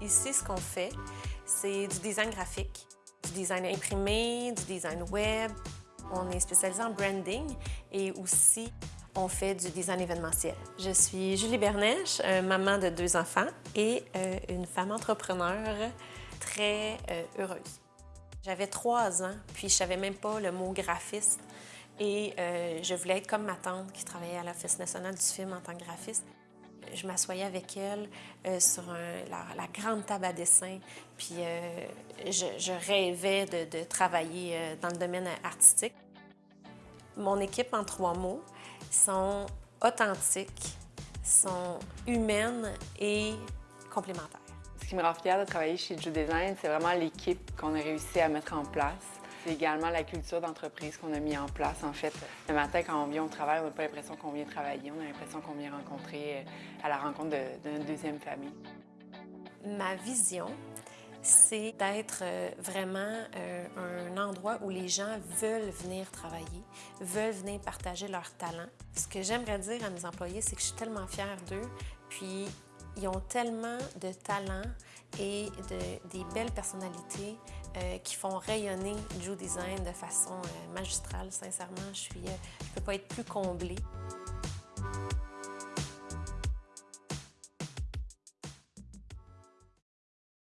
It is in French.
Ici, ce qu'on fait, c'est du design graphique, du design imprimé, du design web. On est spécialisé en branding et aussi on fait du design événementiel. Je suis Julie Bernèche, euh, maman de deux enfants et euh, une femme entrepreneur très euh, heureuse. J'avais trois ans, puis je savais même pas le mot graphiste et je voulais être comme ma tante qui travaillait à l'Office national du film en tant que graphiste. Je m'assoyais avec elle sur la, grande table à dessin, puis je, rêvais de travailler dans le domaine artistique. Mon équipe, en trois mots, sont authentiques, sont humaines et complémentaires. Ce qui me rend fière de travailler chez Ju Design, c'est vraiment l'équipe qu'on a réussi à mettre en place. C'est également la culture d'entreprise qu'on a mis en place. En fait, le matin, quand on vient au travail, on n'a pas l'impression qu'on vient travailler, on a l'impression qu'on vient rencontrer euh, à la rencontre d'une deuxième famille. Ma vision, c'est d'être euh, vraiment euh, un endroit où les gens veulent venir travailler, veulent venir partager leurs talents. Ce que j'aimerais dire à mes employés, c'est que je suis tellement fière d'eux, puis ils ont tellement de talents et de, des belles personnalités euh, qui font rayonner Joe Design de façon magistrale. Sincèrement, je ne je peux pas être plus comblée.